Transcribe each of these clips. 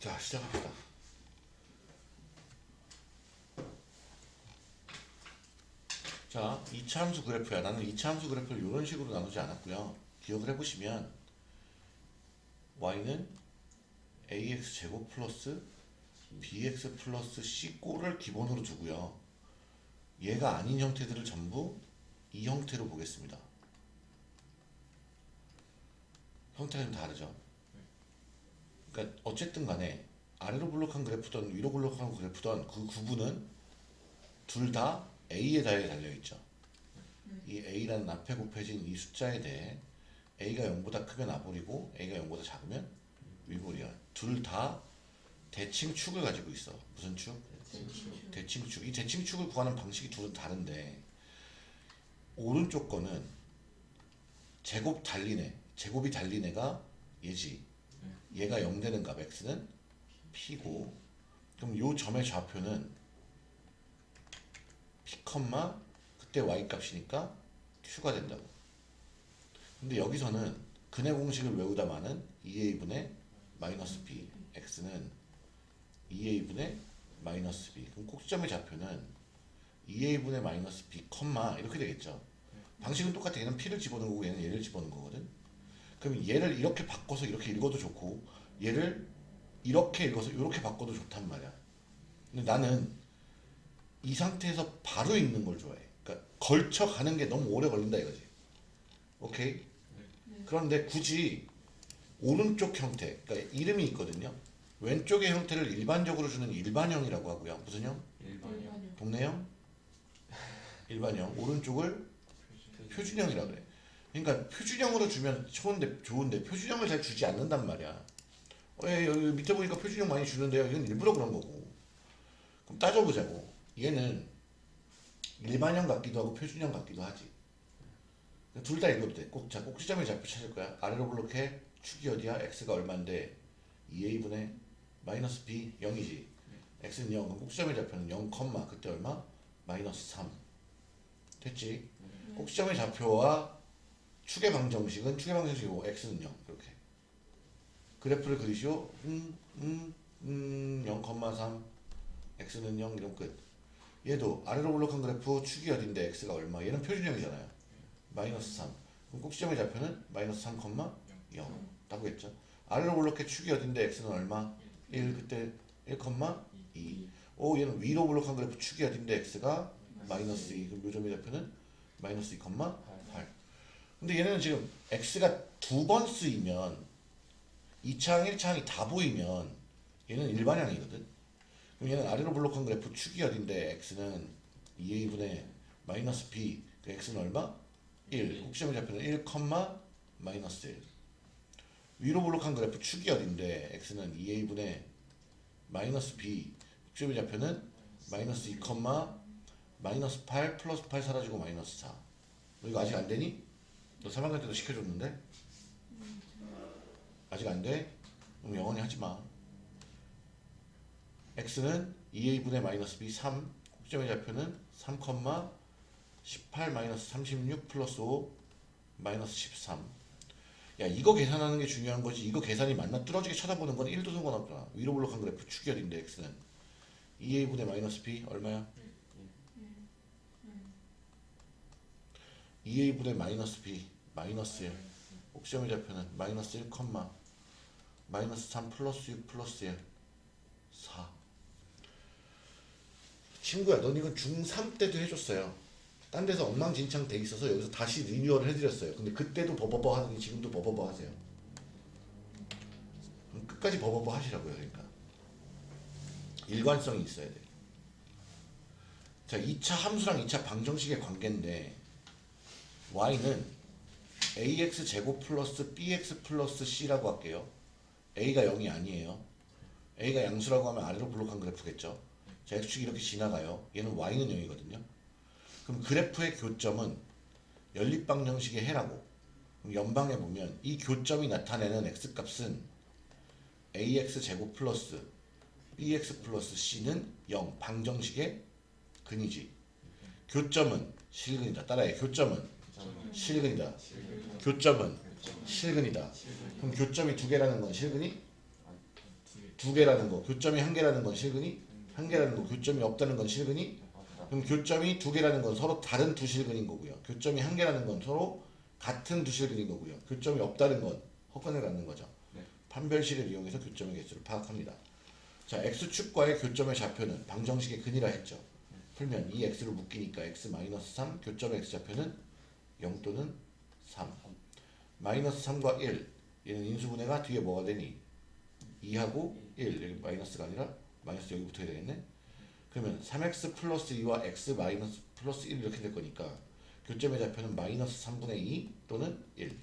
자 시작합시다. 자, 이차 함수 그래프야. 나는 이차 함수 그래프를 이런 식으로 나누지 않았고요. 기억을 해보시면 y는 ax 제곱 플러스 bx 플러스 c 꼴을 기본으로 두고요. 얘가 아닌 형태들을 전부 이 형태로 보겠습니다. 형태가 좀 다르죠. 그러니까 어쨌든 간에 아래로 블록한 그래프든 위로 블록한 그래프든 그 구분은 둘 다 a에 대해 달려있죠. 이 a라는 앞에 곱해진 이 숫자에 대해 a가 0보다 크면 아볼이고 a가 0보다 작으면 위볼이야. 둘 다 대칭축을 가지고 있어. 무슨 축? 대칭축. 이 대칭축을 구하는 방식이 둘은 다른데 오른쪽 거는 제곱 달리네. 제곱이 달린 애가 얘지. 얘가 0 되는 값 x는 p고 그럼 요 점의 좌표는 p, 그때 y 값이니까 q가 된다고. 근데 여기서는 근해 공식을 외우다마는 2a분의 마이너스 b x는 2a분의 마이너스 b 그럼 꼭지점의 좌표는 2a분의 마이너스 b 이렇게 되겠죠. 방식은 똑같아. 얘는 p를 집어넣은 거고 얘는 얘를 집어넣은 거거든. 그럼 얘를 이렇게 바꿔서 이렇게 읽어도 좋고 얘를 이렇게 읽어서 이렇게 바꿔도 좋단 말이야. 근데 나는 이 상태에서 바로 읽는 걸 좋아해. 그러니까 걸쳐 가는 게 너무 오래 걸린다 이거지. 오케이? 그런데 굳이 오른쪽 형태, 그러니까 이름이 있거든요. 왼쪽의 형태를 일반적으로 주는 일반형이라고 하고요. 무슨 형? 일반이요. 동네형? 일반형. 오른쪽을 표준형이라 그래. 그러니까 표준형으로 주면 좋은데 좋은데 표준형을 잘 주지 않는단 말이야. 어, 예, 여기 밑에 보니까 표준형 많이 주는데요. 이건 일부러 그런 거고. 그럼 따져보자고. 얘는 일반형 같기도 하고 표준형 같기도 하지. 둘 다 읽어도 돼. 꼭, 자, 꼭지점의 좌표 찾을 거야. 아래로 블록해. 축이 어디야? x가 얼마인데 2a분의 마이너스 b 0이지. x는 0. 그럼 꼭지점의 좌표는 0, 그때 얼마? 마이너스 3. 됐지? 꼭지점의 좌표와 축의 방정식은 축의 방정식이고 x는 0 이렇게. 그래프를 그리시오. 음, 음, 음, 0,3 x는 0 이런 끝. 얘도 아래로 블록한 그래프 축이 어딘데 x가 얼마? 얘는 표준형이잖아요. 마이너스 3 그럼 꼭지점의 좌표는 마이너스 3,0 라고 했죠. 아래로 블록해 축이 어딘데 x는 얼마? 1 그때 1,2 오 얘는 위로 블록한 그래프 축이 어딘데 x가 마이너스 2 그럼 요점의 좌표는 마이너스 2,8 근데 얘네는 지금 x가 두 번 쓰이면 2차항 1차항이 다 보이면 얘는 일반형이거든 그럼 얘는 아래로 블록한 그래프 축이 어딘데 x는 2a분의 마이너스 b 그 x는 얼마? 1 꼭지점의 좌표는 1, 마이너스 1 위로 블록한 그래프 축이 어딘데 x는 2a분의 마이너스 b 꼭지점의 좌표는 마이너스 2, 마이너스 8 플러스 8 사라지고 마이너스 4 너 이거 아직 안 되니? 너 3학년 때도 시켜줬는데? 아직 안 돼? 그럼 영원히 하지 마. x는 2a분의 마이너스 b 3 꼭지점의 좌표는 3, 18 마이너스 36 플러스 5 마이너스 13 야 이거 계산하는 게 중요한 거지 이거 계산이 맞나 뚫어지게 쳐다보는 건 1도 상관없잖아 위로 볼록한 그래프 어딘데 x는 2a분의 마이너스 b 얼마야? 2a분의 마이너스 b 마이너스 1 꼭짓점의 좌표는 마이너스 1, 마이너스 3 플러스 6 플러스 1 4 친구야 넌 이건 중3 때도 해줬어요. 딴 데서 엉망진창 돼 있어서 여기서 다시 리뉴얼 해드렸어요. 근데 그때도 버버버 하더니 지금도 버버버 하세요. 끝까지 버버버 하시라고요 그러니까. 일관성이 있어야 돼. 자, 2차 함수랑 2차 방정식의 관계인데 y는 ax 제곱 플러스 bx 플러스 c라고 할게요. a가 0이 아니에요. a가 양수라고 하면 아래로 블록한 그래프겠죠. 자, x축이 이렇게 지나가요. 얘는 y는 0이거든요. 그럼 그래프의 교점은 연립방정식의 해라고. 그럼 연방에 보면 이 교점이 나타내는 x값은 ax 제곱 플러스 bx 플러스 c는 0 방정식의 근이지. 교점은 실근이다. 따라해. 교점은 실근이다. 교점은 실근이다. 그럼 교점이 두 개라는 건 실근이 두 개라는 거 교점이 한 개라는 건 실근이 한 개라는 거 교점이 없다는 건 실근이. 그럼 교점이 두 개라는 건 서로 다른 두 실근인 거고요. 교점이 한 개라는 건 서로 같은 두 실근인 거고요. 교점이 없다는 건 허건을 갖는 거죠. 네. 판별식을 이용해서 교점의 개수를 파악합니다. 자, x축과의 교점의 좌표는 방정식의 근이라 했죠. 풀면 이 x로 묶이니까 x-3 교점의 x좌표는 0 또는 3 마이너스 3과 1 얘는 인수분해가 뒤에 뭐가 되니? 2하고 1 여기 마이너스가 아니라 마이너스 여기 붙어야 되겠네. 그러면 3x 플러스 2와 x 마이너스 플러스 1 이렇게 될 거니까 교점의 좌표는 마이너스 3분의 2 또는 1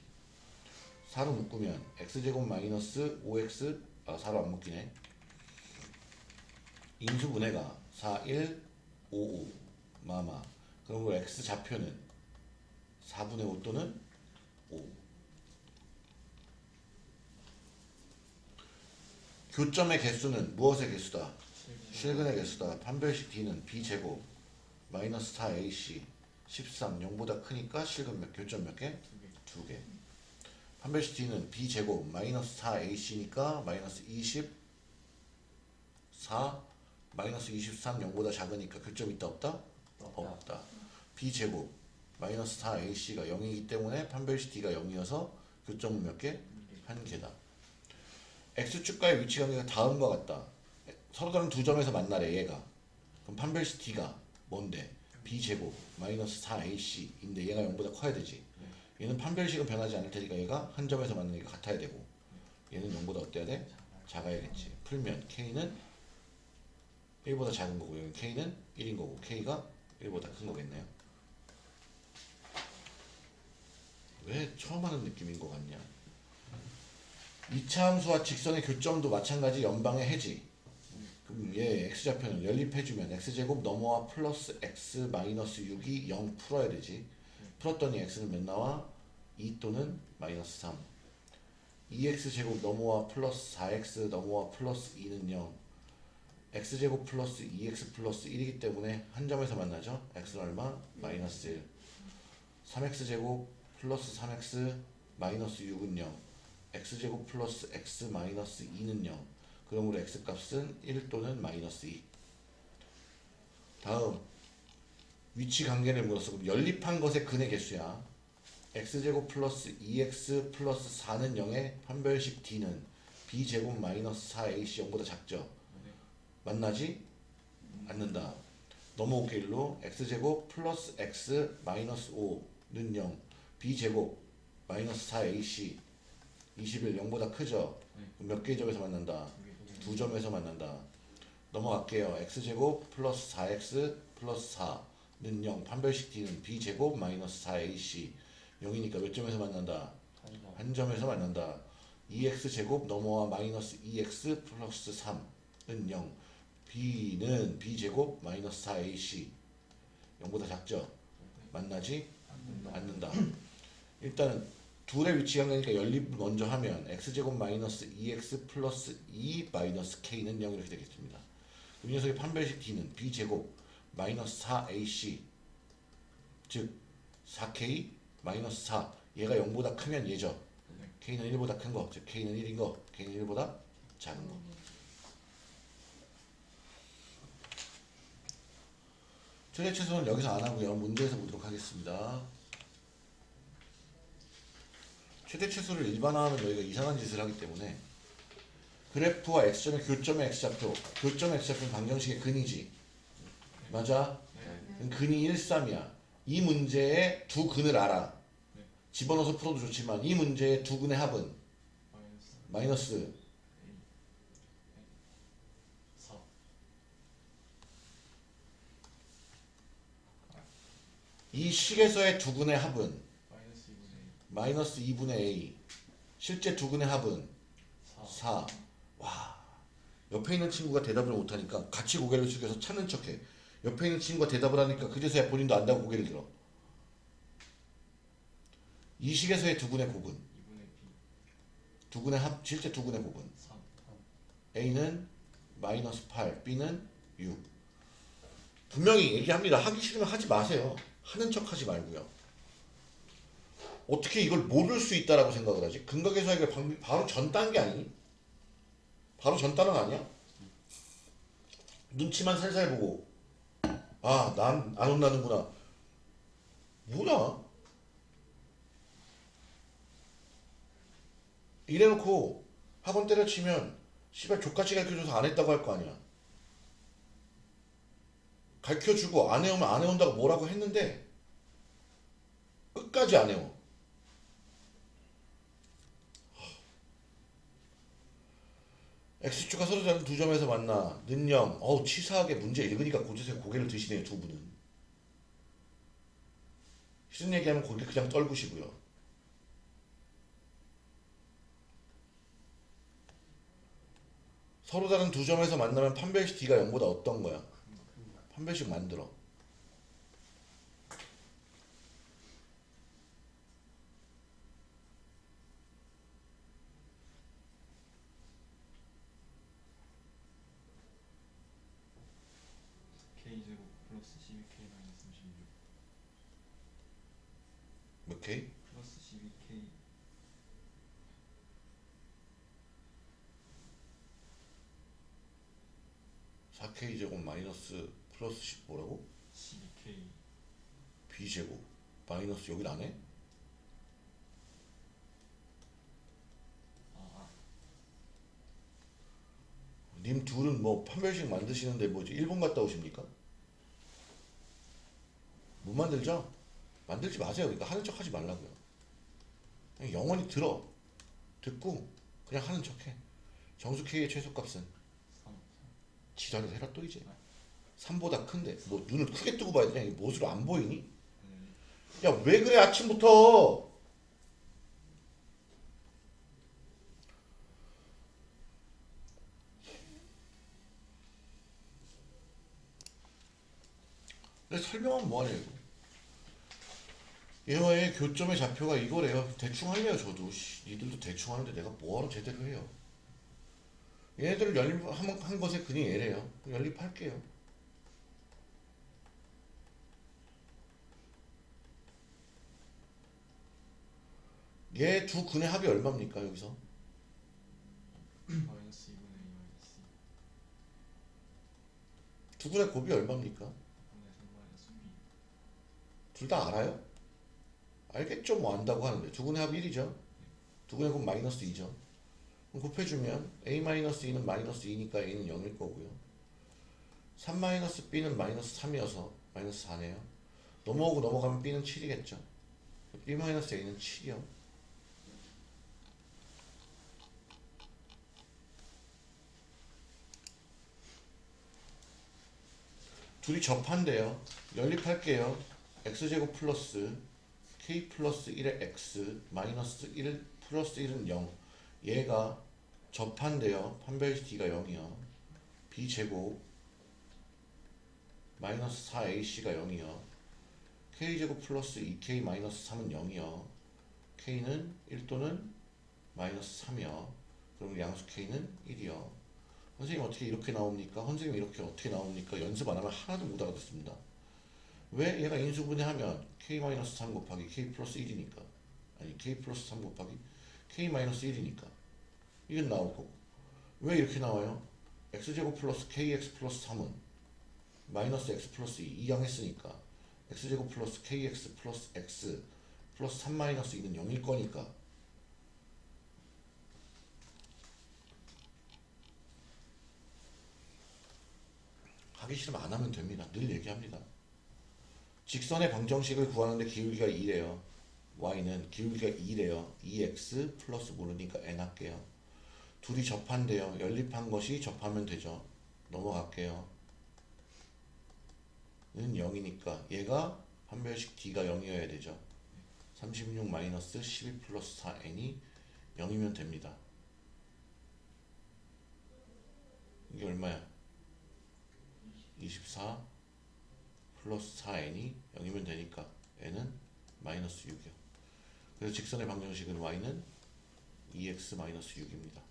4로 묶으면 x제곱 마이너스 5x 아 4로 안 묶이네. 인수분해가 4, 1, 5, 5 마마. 그럼 x 좌표는 4분의 5 또는 5 교점의 개수는 무엇의 개수다? 실근의 개수다. 판별식 D는 B제곱 마이너스 4AC 13 0보다 크니까 실근 몇 교점 몇 개? 두 개. 판별식 D는 B제곱 마이너스 4AC니까 마이너스 24 마이너스 23 0보다 작으니까 교점 있다 없다? 없다. 없다. B제곱 마이너스 4AC가 0이기 때문에 판별식 D가 0이어서 교점은 몇 개? 한 개다. x축과의 위치 관계가 다음과 같다. 서로 다른 두 점에서 만나래 얘가. 그럼 판별식 D가 뭔데? B제곱 마이너스 4AC인데 얘가 0보다 커야 되지. 얘는 판별식은 변하지 않을 테니까 얘가 한 점에서 만나니까 같아야 되고 얘는 0보다 어때야 돼? 작아야겠지. 풀면 K는 1보다 작은 거고 K는 1인 거고 K가 1보다 큰 거겠네요. 왜 처음 하는 느낌인 것 같냐? 이차 함수와 직선의 교점도 마찬가지 연방의 해지. 그럼 얘 x좌표는 연립해주면 x제곱 넘어와 플러스 x 마이너스 6이 0 풀어야 되지. 풀었더니 x는 몇 나와? 2 또는 마이너스 3. 2x제곱 넘어와 플러스 4x 넘어와 플러스 2는 0. x제곱 플러스 2x 플러스 1이기 때문에 한 점에서 만나죠. x는 얼마? 마이너스 1. 3x제곱 플러스 3x 마이너스 6은 0. x제곱 플러스 x 마이너스 2는 0 그러므로 x값은 1 또는 마이너스 2 다음 위치 관계를 물었어 그럼 연립한 것의 근의 개수야 x제곱 플러스 2x 플러스 4는 0의 판별식 d는 b제곱 마이너스 4ac 0보다 작죠 네. 만나지 않는다 넘어올게 일로 x제곱 플러스 x 마이너스 5는 0 b제곱 마이너스 4ac 21 0보다 크죠? 네. 그럼 몇 개의 점에서 만난다? 두 점에서 만난다. 넘어갈게요. x제곱 플러스 4x 플러스 4는 0. 판별식 d는 b제곱 마이너스 4ac 0이니까 몇 점에서 만난다? 한 점에서 만난다. 2x제곱 넘어와 마이너스 2x 플러스 3은 0. b는 b제곱 마이너스 4ac 0보다 작죠? 만나지 않는다. 일단은 둘의 위치 관계니까 연립을 먼저 하면 x제곱 마이너스 2x 플러스 2 마이너스 k는 0 이렇게 되겠습니다. 이 녀석의 판별식 d는 b제곱 마이너스 4ac 즉 4k 마이너스 4 얘가 0보다 크면 얘죠. 네. k는 1보다 큰 거, 즉 k는 1인 거, k는 1보다 작은 거. 최대 최소는 여기서 안 하고요. 문제에서 보도록 하겠습니다. 최대 최소를 일반화하면 저희가 이상한 짓을 하기 때문에 그래프와 x점의 교점의 x좌표 교점의 x좌표는 방정식의 근이지 맞아? 네. 근이 1, 3이야 이 문제의 두 근을 알아 네. 집어넣어서 풀어도 좋지만 이 문제의 두 근의 합은 마이너스 마이너스 4. 이 식에서의 두 근의 합은 마이너스 2분의 마이너스 2분의 a 실제 두 근의 합은 4. 4. 와. 옆에 있는 친구가 대답을 못하니까 같이 고개를 숙여서 찾는 척해. 옆에 있는 친구가 대답을 하니까 그제서야 본인도 안다고 고개를 들어. 이 식에서의 두 근의 곱은 2분의 B. 두 근의 합 실제 두 근의 곱은 3. A는 마이너스 8, B는 6. 분명히 얘기합니다. 하기 싫으면 하지 마세요. 하는 척 하지 말고요. 어떻게 이걸 모를 수 있다라고 생각을 하지? 근각의 수학의 방- 바로 전 단계 아니? 바로 전 단원 아니야? 눈치만 살살 보고 아 난 안 혼나는구나 뭐야 이래놓고 학원 때려치면 씨발 족같이 가르쳐줘서 안 했다고 할 거 아니야 가르쳐주고 안 해오면 안 해온다고 뭐라고 했는데 끝까지 안 해오 X축과 서로 다른 두 점에서 만나 는영 어우 치사하게 문제 읽으니까 고지서 고개를 드시네요 두 분은. 싫은 얘기하면 고개 그냥 떨구시고요. 서로 다른 두 점에서 만나면 판별식 D가 0보다 어떤 거야? 판별식 만들어 K 제곱 플러스 12K 마이너스 36 몇 K? 플러스 12K 4K 제곱 마이너스 플러스 10 뭐라고? 12K B 제곱 마이너스 여길 안 해? 아, 님 둘은 뭐 판별식 만드시는데 뭐지 일본 갔다 오십니까? 못 만들죠? 만들지 마세요. 그러니까 하는 척 하지 말라고요. 그냥 영원히 들어. 듣고 그냥 하는 척해. 정수 K의 최소값은 3 지랄을 해라 또 이제. 3보다 큰데 뭐 눈을 크게 뜨고 봐야 되냐? 이게 못으로 안 보이니? 네. 야왜 그래 아침부터? 내 설명하면 뭐하냐 이거 얘와의 교점의 좌표가 이거래요 대충 할래요 저도 씨, 니들도 대충 하는데 내가 뭐하러 제대로 해요 얘네들 연립한 한 것의 근이 얘래요 연립할게요 얘 두 근의 합이 얼마입니까 여기서? 마이너스 2분의 2 마이너스 2두 근의 곱이 얼마입니까? 2분의 3 마이너스 B 둘다 알아요? 알겠죠 뭐 안다고 하는데. 두 근의 합 1이죠. 두 근의 곱 마이너스 2죠. 그럼 곱해주면 a-2는 마이너스 2니까 a는 0일 거고요. 3 마이너스 b는 마이너스 3이어서 마이너스 4네요. 넘어오고 넘어가면 b는 7이겠죠. B 마이너스 a는 7이요 둘이 접한대요. 연립할게요. X제곱 플러스 k 플러스 1의 x 마이너스 1 플러스 1은 0 얘가 접한대요. 판별식 d가 0이요. B제곱 마이너스 4ac가 0이요. K제곱 플러스 2k 마이너스 3은 0이요. K는 1 또는 마이너스 3이요. 그럼 양수 k는 1이요 선생님 어떻게 이렇게 나옵니까? 선생님 이렇게 어떻게 나옵니까? 연습 안 하면 하나도 못 알아듣습니다 왜 얘가 인수분해하면 k-3 곱하기 k 플러스 1이니까 아니 k 플러스 3 곱하기 k 마이너스 1이니까 이건 나오고 왜 이렇게 나와요? x제곱 플러스 kx 플러스 3은 마이너스 x 플러스 2 이항 했으니까 x제곱 플러스 kx 플러스 x 플러스 3 마이너스 2는 0일 거니까 하기 싫으면 안 하면 됩니다. 늘 얘기합니다. 직선의 방정식을 구하는데 기울기가 2래요. y는 기울기가 2래요. 2x 플러스 모르니까 n 할게요. 둘이 접한대요. 연립한 것이 접하면 되죠. 넘어갈게요. 는 0이니까 얘가 판별식 d가 0이어야 되죠. 36 마이너스 12 플러스 4n이 0이면 됩니다. 이게 얼마야? 24 플러스 4n이 0이면 되니까 n은 마이너스 6이요. 그래서 직선의 방정식은 y는 2x 마이너스 6입니다.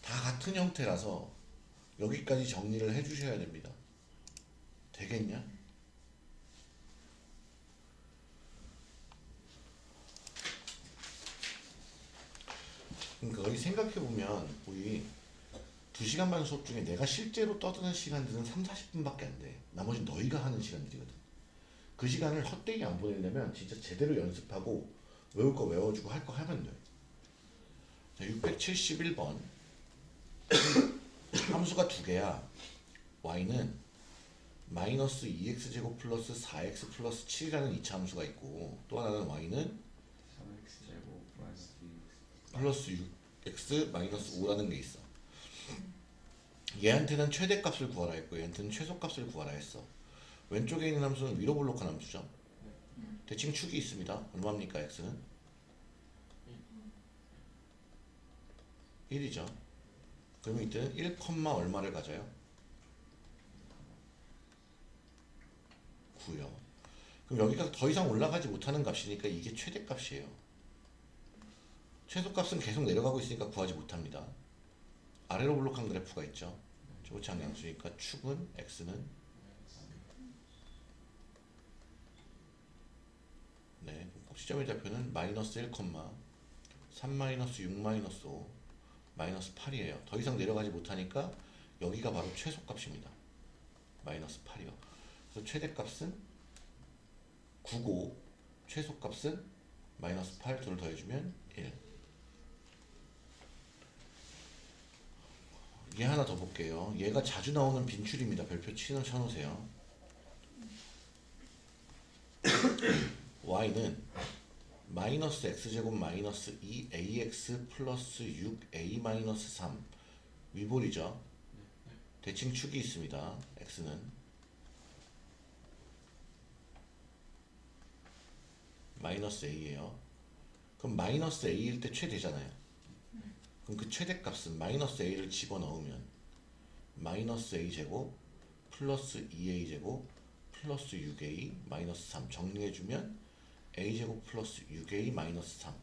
다 같은 형태라서 여기까지 정리를 해주셔야 됩니다. 되겠냐? 그러니까 거의 생각해보면 우리 2시간 반 수업 중에 내가 실제로 떠드는 시간들은 3, 40분밖에 안 돼. 나머지 너희가 하는 시간들이거든. 그 시간을 헛되이 안 보내려면 진짜 제대로 연습하고 외울 거 외워주고 할 거 하면 돼. 자, 671번. 함수가 두 개야. y는 마이너스 2x제곱 플러스 4x 플러스 7이라는 이차 함수가 있고 또 하나는 y는 3x 제곱 플러스 2x 플러스 6x 마이너스 5라는 게 있어. 얘한테는 최대값을 구하라 했고 얘한테는 최소값을 구하라 했어. 왼쪽에 있는 함수는 위로 볼록한 함수죠. 대칭 축이 있습니다. 얼마입니까 x는? 1이죠. 그러면 이때는 1, 얼마를 가져요? 9요. 그럼 여기가 더 이상 올라가지 못하는 값이니까 이게 최대값이에요. 최소값은 계속 내려가고 있으니까 구하지 못합니다. 아래로 볼록한 그래프가 있죠. 조창 양수니까 축은 x는 네, 꼭지점의 좌표는 마이너스 1, 3 마이너스 6 마이너스 5 마이너스 8이에요. 더 이상 내려가지 못하니까 여기가 바로 최소값입니다. 마이너스 8이요. 그래서 최대값은 9고 최소값은 마이너스 8 둘을 더해주면 1. 얘 하나 더 볼게요. 얘가 자주 나오는 빈출입니다. 별표 치는 쳐놓으세요. y는 마이너스 x제곱 마이너스 2ax 플러스 6a 마이너스 3 위볼이죠. 대칭 축이 있습니다. x는 마이너스 a예요. 그럼 마이너스 a일 때 최대잖아요. 그럼 그 최대값은 마이너스 a를 집어넣으면 마이너스 a 제곱 플러스 2a 제곱 플러스 6a 마이너스 3 정리해주면 a 제곱 플러스 6a 마이너스 3.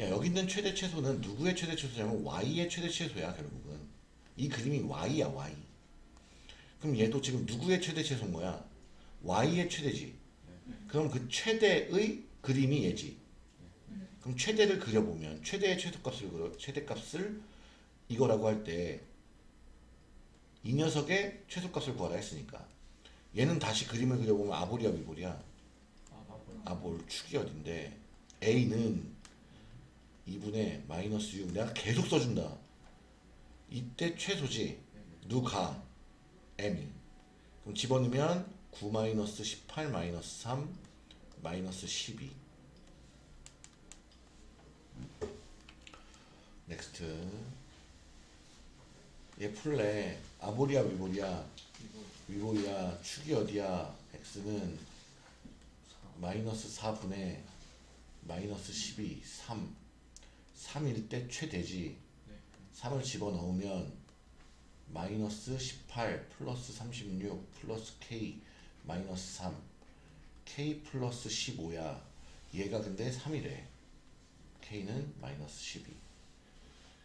야 여기 있는 최대 최소는 누구의 최대 최소냐면 y의 최대 최소야 결국은 이 그림이 y야 y. 그럼 얘도 지금 누구의 최대 최소인 거야? y의 최대지. 그럼 그 최대의 그림이 얘지. 그럼 최대를 그려보면 최대의 최소값을 그려 최대값을 이거라고 할 때 이 녀석의 최소값을 구하라 했으니까. 얘는 다시 그림을 그려보면 아볼이야 위볼이야? 아 맞구나 아볼 축이 어딘데? A는 2분의 마이너스 6 내가 계속 써준다. 이때 최소지. 누가? M이. 그럼 집어넣으면 9 마이너스 18 마이너스 3 마이너스 12 next. 아볼이야 위볼이야 이거 위볼이야 축이 어디야? x는 마이너스 4분의 마이너스 12 3 3일 때 최대지. 네 3을 집어넣으면 마이너스 18 플러스 36 플러스 k 마이너스 3 k 플러스 15야. 얘가 근데 3이래. k는 마이너스 12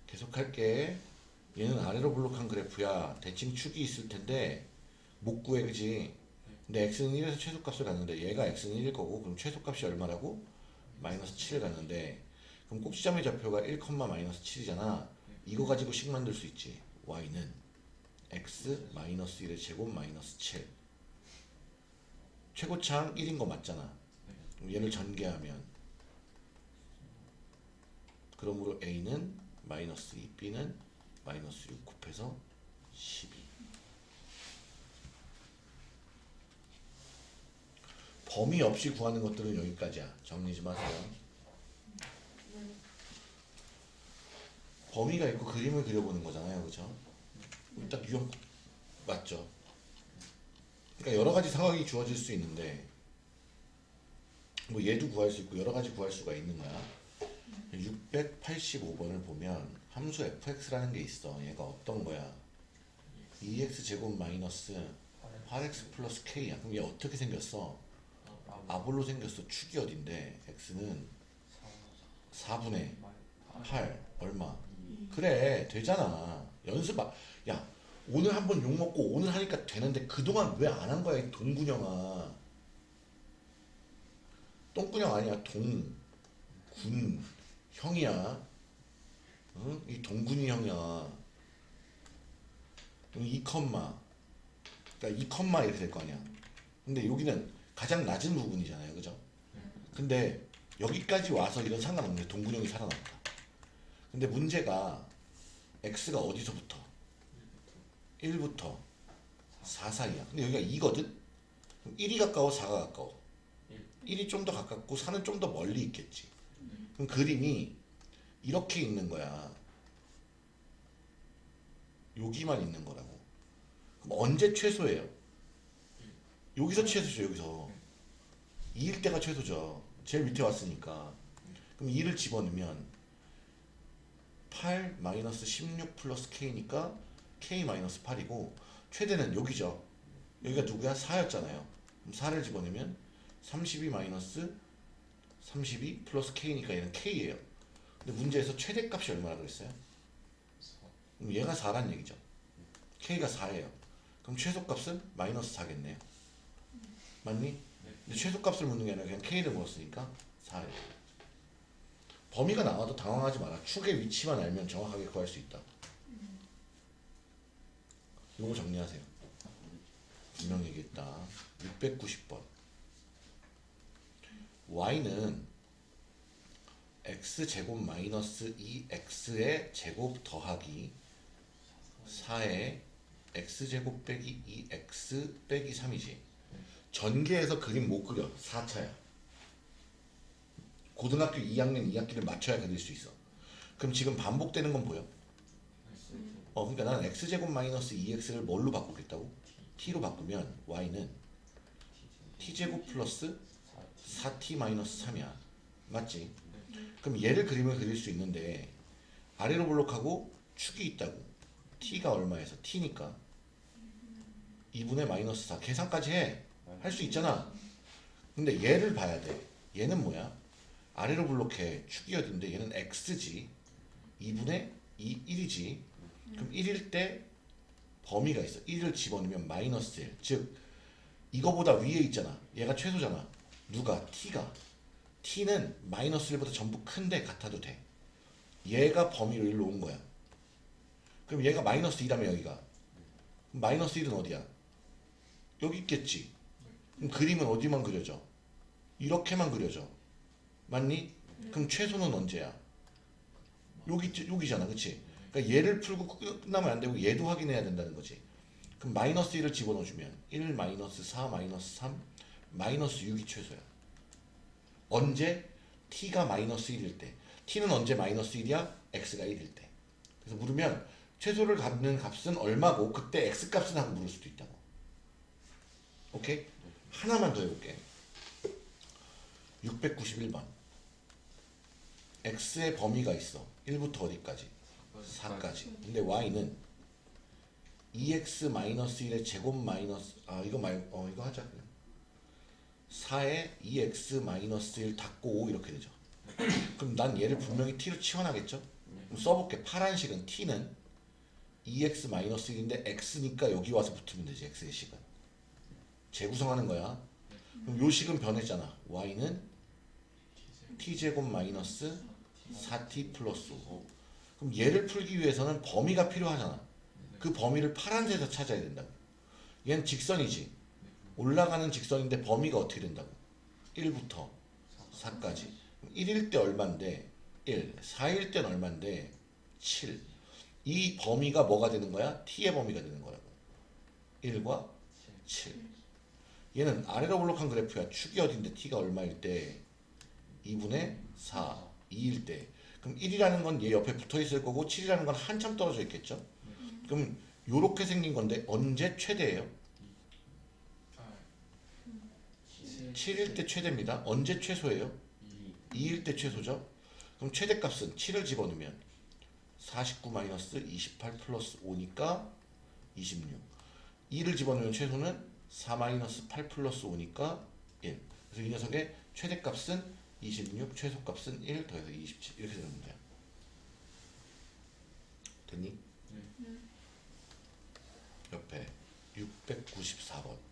계속할게. 얘는 아래로 블록한 그래프야. 대칭 축이 있을 텐데 못 구해 그지? 근데 x는 1에서 최소값을 갔는데 얘가 x는 1일 거고 그럼 최소값이 얼마라고? 마이너스 7을 갔는데 그럼 꼭지점의 좌표가 1, 마이너스 7이잖아. 이거 가지고 식 만들 수 있지. y는 x 마이너스 1의 제곱 마이너스 7 최고창 1인 거 맞잖아. 얘를 전개하면 그러므로 a는 마이너스 2 b는 마이너스 6 곱해서 12 범위 없이 구하는 것들은 여기까지야. 정리 좀 하세요. 범위가 있고 그림을 그려보는 거잖아요. 그죠? 딱 유형 맞죠? 그러니까 여러 가지 상황이 주어질 수 있는데 뭐 얘도 구할 수 있고 여러 가지 구할 수가 있는 거야 685번을 보면 함수 fx라는 게 있어. 얘가 어떤 거야? 2x 제곱 마이너스 8x 플러스 k야. 그럼 얘 어떻게 생겼어? 아볼로 생겼어. 축이 어딘데? x는 4분의 8 얼마? 그래. 되잖아. 연습 아, 야 오늘 한번 욕 먹고 오늘 하니까 되는데 그동안 왜 안 한 거야 이 동군형아? 똥군형 아니야. 동 군 형이야. 응? 이 동근이 형이야. 이 컴마. 그러니까 이 컴마 이렇게 될 거 아니야. 근데 여기는 가장 낮은 부분이잖아요. 그죠? 근데 여기까지 와서 이런 상관없는데 동근 형이 살아났다. 근데 문제가 x가 어디서부터? 1부터 4 사이야. 근데 여기가 2거든? 1이 가까워 4가 가까워? 1이 좀 더 가깝고 4는 좀 더 멀리 있겠지. 그럼 그림이 이렇게 있는 거야. 여기만 있는 거라고. 그럼 언제 최소예요? 여기서 최소죠 여기서. 2일 때가 최소죠. 제일 밑에 왔으니까. 그럼 2를 집어넣으면 8 마이너스 16 플러스 k니까 k 마이너스 8이고 최대는 여기죠. 여기가 누구야? 4였잖아요. 그럼 4를 집어넣으면 32 마이너스 32 플러스 k니까 얘는 k예요. 근데 문제에서 최대값이 얼마나 그랬어요? 그럼 얘가 4란 얘기죠. K가 4예요. 그럼 최소값은 마이너스 4겠네요. 맞니? 근데 최소값을 묻는 게 아니라 그냥 k를 물었으니까 4예요. 범위가 나와도 당황하지 마라. 축의 위치만 알면 정확하게 구할 수 있다. 이거 정리하세요. 분명 얘기했다. 690번 y는 x제곱 마이너스 2x의 제곱 더하기 4의 x제곱 빼기 2x 빼기 3이지 전개해서 그림 못 그려 4차야 고등학교 2학년 2학기를 맞춰야 그릴 수 있어 그럼 지금 반복되는 건 보여? 어 그러니까 나는 x제곱 마이너스 2x를 뭘로 바꾸겠다고? t로 바꾸면 y는 t제곱 플러스 4t 마이너스 3이야. 맞지? 그럼 얘를 그림을 그릴 수 있는데 아래로 블록하고 축이 있다고. t가 얼마에서 t니까. 2분의 마이너스 4 계산까지 해. 할 수 있잖아. 근데 얘를 봐야 돼. 얘는 뭐야? 아래로 블록해. 축이 어딘데? 얘는 x지. 2분의 2 1이지. 그럼 1일 때 범위가 있어. 1을 집어넣으면 마이너스 1 즉 이거보다 위에 있잖아. 얘가 최소잖아 누가? T가. T는 마이너스 1보다 전부 큰데 같아도 돼. 얘가 범위로 일로 온 거야. 그럼 얘가 마이너스 2라면 여기가. 마이너스 1은 어디야? 여기 있겠지. 그럼 그림은 어디만 그려져? 이렇게만 그려져. 맞니? 그럼 최소는 언제야? 여기 여기잖아 그치? 그러니까 얘를 풀고 끝나면 안 되고 얘도 확인해야 된다는 거지. 그럼 마이너스 1을 집어넣어주면 1 마이너스 4 마이너스 3 마이너스 6이 최소야 언제? t가 마이너스 1일 때 t는 언제 마이너스 1이야? x가 1일 때 그래서 물으면 최소를 갖는 값은 얼마고 그때 x 값은 하고 물을 수도 있다고 오케이? 하나만 더 해볼게 691번 x의 범위가 있어 1부터 어디까지? 4까지 근데 y는 2x 마이너스 1의 제곱 마이너스 아 이거 말고 어 이거 하자 그냥 4에 2x 마이너스 1 닫고 5 이렇게 되죠. 그럼 난 얘를 분명히 t로 치환하겠죠? 그럼 써볼게. 파란식은 t는 2x 마이너스 1인데 x니까 여기 와서 붙으면 되지 x의 식은. 재구성하는 거야. 그럼 요 식은 변했잖아. Y는 t제곱 마이너스 4t 플러스 5 그럼 얘를 풀기 위해서는 범위가 필요하잖아. 그 범위를 파란색에서 찾아야 된다고. 얘는 직선이지 올라가는 직선인데 범위가 어떻게 된다고? 1부터 4까지. 1일 때 얼만데? 1 4일 땐 얼만데? 7 이 범위가 뭐가 되는 거야? t의 범위가 되는 거라고. 1과 7 얘는 아래로 블록한 그래프야. 축이 어딘데? t가 얼마일 때? 2분의 4 2일 때. 그럼 1이라는 건 얘 옆에 붙어 있을 거고 7이라는 건 한참 떨어져 있겠죠? 그럼 요렇게 생긴 건데 언제 최대예요? 7일 때 최대입니다. 언제 최소예요? 2일 때 최소죠. 그럼 최대값은 7을 집어넣으면 49 마이너스 28 플러스 5니까 26 2를 집어넣으면 최소는 4 마이너스 8 플러스 5니까 1 그래서 이 녀석의 최대값은 26 최소값은 1 더해서 27 이렇게 되는 문제야 됐니? 옆에 694번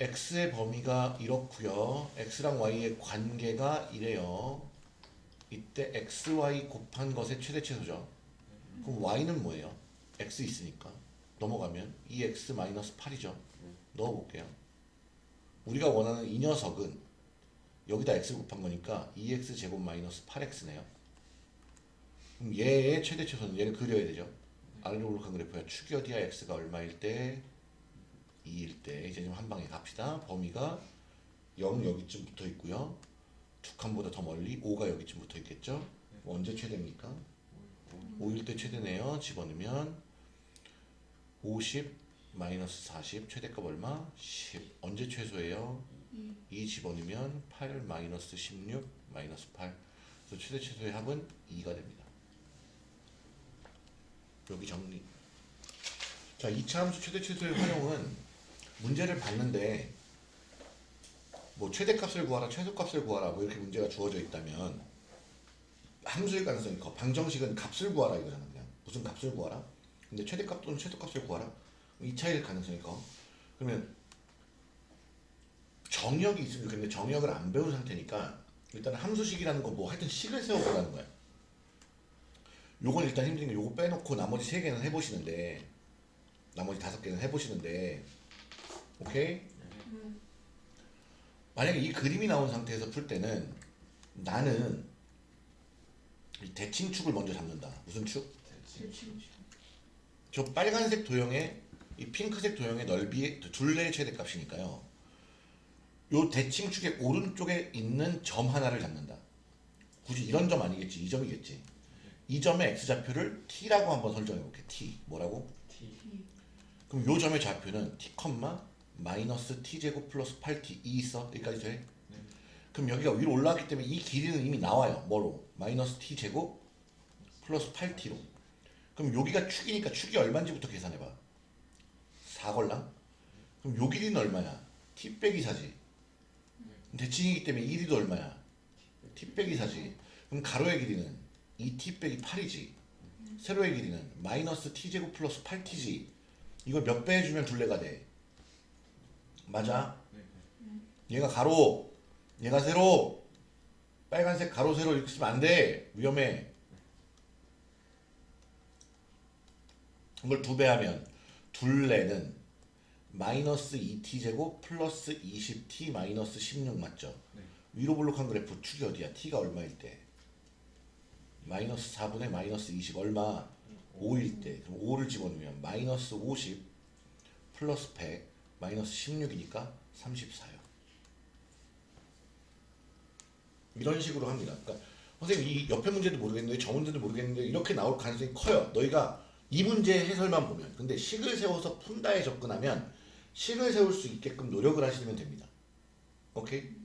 x의 범위가 이렇고요 x랑 y의 관계가 이래요 이때 xy 곱한 것의 최대 최소죠. 그럼 y는 뭐예요? x 있으니까 넘어가면 2x 마이너스 8이죠. 넣어볼게요. 우리가 원하는 이 녀석은 여기다 x 곱한 거니까 2x 제곱 마이너스 8x네요. 그럼 얘의 최대 최소는 얘를 그려야 되죠. 아래로 올라간 그래프야. 축이 어디야? x가 얼마일 때? 2일 때. 이제 좀 한 방에 갑시다. 범위가 0 여기쯤 붙어 있고요. 두 칸보다 더 멀리 5가 여기쯤 붙어 있겠죠. 언제 최대입니까? 5일 때 최대네요. 집어넣으면 50 마이너스 40 최대값 얼마? 10 언제 최소예요? 2 집어넣으면 8 마이너스 16 마이너스 8 그래서 최대 최소의 합은 2가 됩니다. 여기 정리 자 2차 함수 최대 최소의 활용은 문제를 봤는데 뭐 최대값을 구하라 최소값을 구하라 뭐 이렇게 문제가 주어져 있다면 함수일 가능성이 커. 방정식은 값을 구하라 이거잖아 그냥. 무슨 값을 구하라? 근데 최대값 또는 최소값을 구하라? 이 차이일 가능성이 커. 그러면 정역이 있으면 좋겠는데 정역을 안 배운 상태니까 일단 함수식이라는 거 뭐 하여튼 식을 세워보라는 거야. 요건 일단 힘든 게 요거 빼놓고 나머지 세 개는 해보시는데 나머지 다섯 개는 해보시는데 오케이? 만약에 이 그림이 나온 상태에서 풀 때는 나는 이 대칭축을 먼저 잡는다 무슨 축? 저 빨간색 도형의 이 핑크색 도형의 넓이의 둘레의 최대값이니까요. 요 대칭축의 오른쪽에 있는 점 하나를 잡는다. 굳이 이런 점 아니겠지. 이 점이겠지. 이 점의 x좌표를 t라고 한번 설정해 볼게. t. 뭐라고? T 그럼 요 점의 좌표는 t, 마이너스 t제곱 플러스 8t 이 있어? 여기까지 돼? 네. 그럼 여기가 위로 올라왔기 때문에 이 길이는 이미 나와요. 뭐로? 마이너스 t제곱 플러스 8t로. 그럼 여기가 축이니까 축이 얼마인지부터 계산해봐. 4걸랑? 그럼 요 길이는 얼마야? t 빼기 4지. 대칭이기 때문에 1위도 얼마야? t 빼기 4지. 그럼 가로의 길이는 2t 빼기 8이지. 세로의 길이는 마이너스 t제곱 플러스 8t지. 이걸 몇 배 해주면 둘레가 돼? 맞아? 네. 얘가 가로, 얘가 세로. 빨간색 가로 세로 이렇게 쓰면 안 돼. 위험해. 이걸 두 배 하면 둘레는 마이너스 2t 제곱 플러스 20t 마이너스 16 맞죠? 네. 위로 블록한 그래프 축이 어디야? t가 얼마일 때? 마이너스 4분의 마이너스 20 얼마? 5일 때 그럼 5를 집어넣으면 마이너스 50 플러스 100 마이너스 16이니까 34요. 이런 식으로 합니다. 그러니까 선생님 이 옆에 문제도 모르겠는데 저 문제도 모르겠는데 이렇게 나올 가능성이 커요. 너희가 이 문제 해설만 보면 근데 식을 세워서 푼다에 접근하면 식을 세울 수 있게끔 노력을 하시면 됩니다. 오케이?